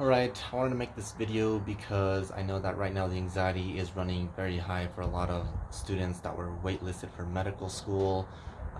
Alright, I wanted to make this video because I know that right now the anxiety is running very high for a lot of students that were waitlisted for medical school.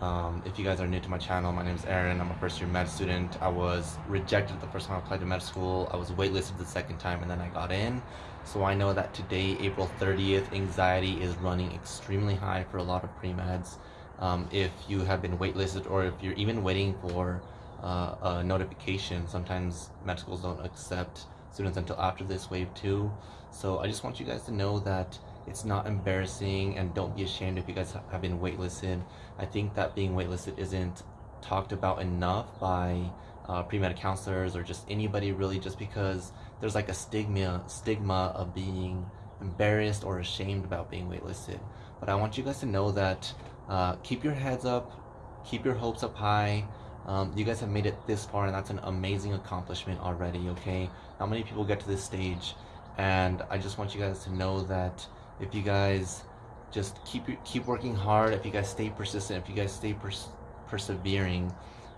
Um, if you guys are new to my channel, my name is Aaron. I'm a first year med student. I was rejected the first time I applied to med school. I was waitlisted the second time and then I got in. So I know that today, April 30th, anxiety is running extremely high for a lot of pre-meds. Um, if you have been waitlisted or if you're even waiting for uh, a notification. Sometimes med schools don't accept students until after this wave two. So I just want you guys to know that it's not embarrassing and don't be ashamed if you guys have been waitlisted. I think that being waitlisted isn't talked about enough by uh, pre-med counselors or just anybody really just because there's like a stigma stigma of being embarrassed or ashamed about being waitlisted. But I want you guys to know that uh, keep your heads up, keep your hopes up high, um, you guys have made it this far and that's an amazing accomplishment already, okay? Not many people get to this stage and I just want you guys to know that if you guys just keep keep working hard, if you guys stay persistent, if you guys stay pers persevering,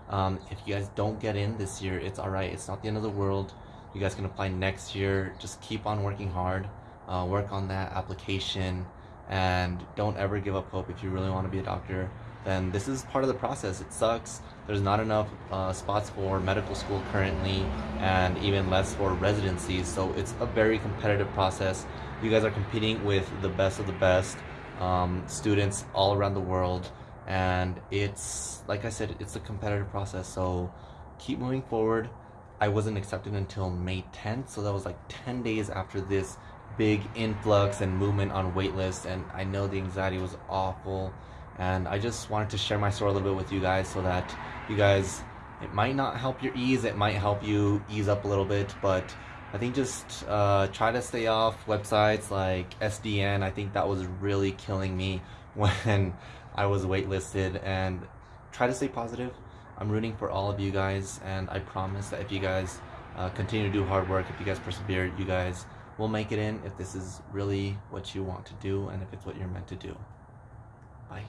um, if you guys don't get in this year, it's alright. It's not the end of the world. You guys can apply next year. Just keep on working hard. Uh, work on that application and don't ever give up hope if you really want to be a doctor then this is part of the process. It sucks. There's not enough uh, spots for medical school currently and even less for residencies. So it's a very competitive process. You guys are competing with the best of the best um, students all around the world. And it's, like I said, it's a competitive process. So keep moving forward. I wasn't accepted until May 10th. So that was like 10 days after this big influx and movement on waitlist. And I know the anxiety was awful and I just wanted to share my story a little bit with you guys so that you guys it might not help your ease it might help you ease up a little bit but I think just uh, try to stay off websites like SDN I think that was really killing me when I was waitlisted and try to stay positive I'm rooting for all of you guys and I promise that if you guys uh, continue to do hard work if you guys persevere you guys will make it in if this is really what you want to do and if it's what you're meant to do bye.